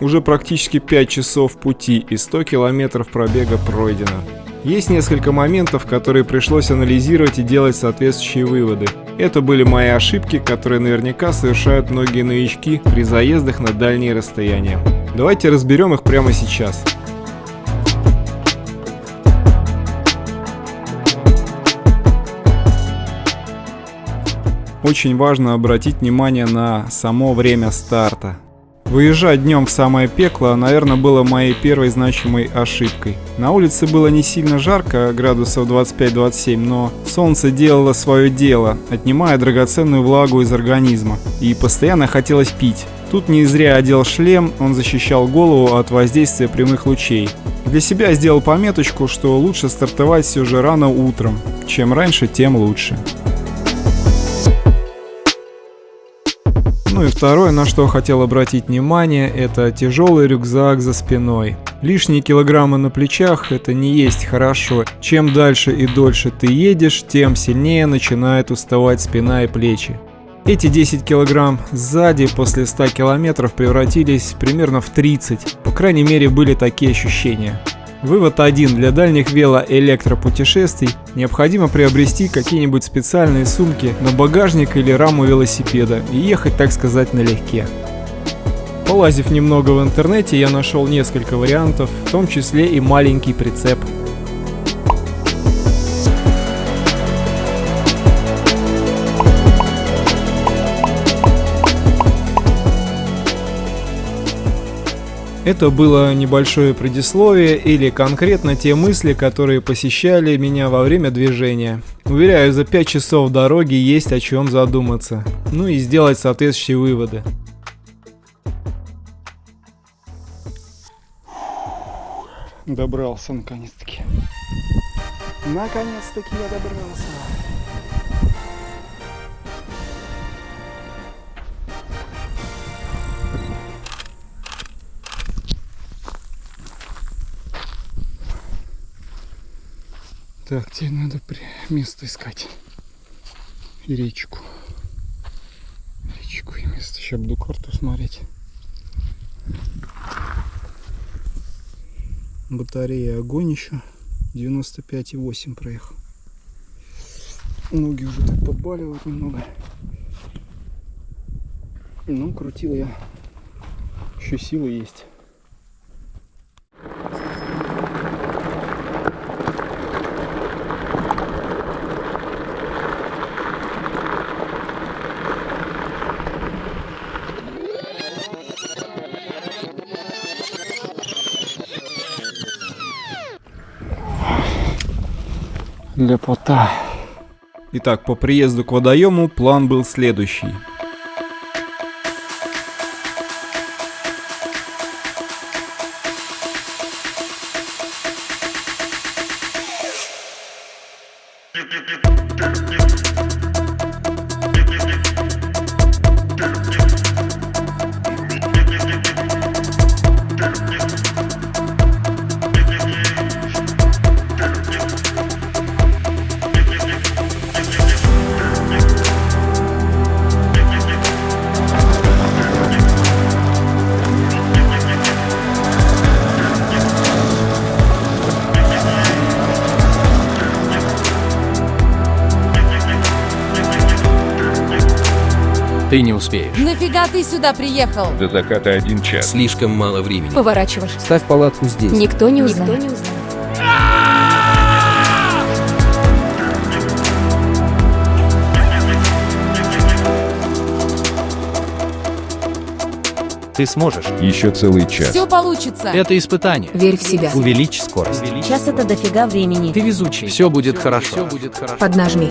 Уже практически 5 часов пути и 100 километров пробега пройдено. Есть несколько моментов, которые пришлось анализировать и делать соответствующие выводы. Это были мои ошибки, которые наверняка совершают многие новички при заездах на дальние расстояния. Давайте разберем их прямо сейчас. Очень важно обратить внимание на само время старта. Выезжать днем в самое пекло, наверное, было моей первой значимой ошибкой. На улице было не сильно жарко, градусов 25-27, но солнце делало свое дело, отнимая драгоценную влагу из организма, и постоянно хотелось пить. Тут не зря одел шлем, он защищал голову от воздействия прямых лучей. Для себя сделал пометочку, что лучше стартовать все же рано утром. Чем раньше, тем лучше. Ну и второе, на что хотел обратить внимание, это тяжелый рюкзак за спиной. Лишние килограммы на плечах это не есть хорошо. Чем дальше и дольше ты едешь, тем сильнее начинает уставать спина и плечи. Эти 10 килограмм сзади после 100 километров превратились примерно в 30. По крайней мере были такие ощущения. Вывод 1. Для дальних велоэлектропутешествий необходимо приобрести какие-нибудь специальные сумки на багажник или раму велосипеда и ехать, так сказать, налегке. Полазив немного в интернете, я нашел несколько вариантов, в том числе и маленький прицеп – Это было небольшое предисловие или конкретно те мысли, которые посещали меня во время движения. Уверяю, за 5 часов дороги есть о чем задуматься. Ну и сделать соответствующие выводы. Добрался наконец-таки. Наконец-таки я добрался. Так, тебе надо место искать. И речку. Речку и место. Сейчас буду карту смотреть. Батарея огонь еще. 95,8 проехал. Ноги уже так подбаливают немного. Ну, крутил я. Еще силы есть. Лепота. Итак, по приезду к водоему план был следующий. Ты не успеешь. Нафига ты сюда приехал? До заката один час. Слишком мало времени. Поворачиваешь. Ставь палатку здесь. Никто не узнает. Никто не узнает. Ты сможешь. Еще целый час. Все получится. Это испытание. Верь в себя. Увеличь скорость. Сейчас это дофига времени. Ты везучий. Все будет хорошо. Все будет хорошо. Поднажми.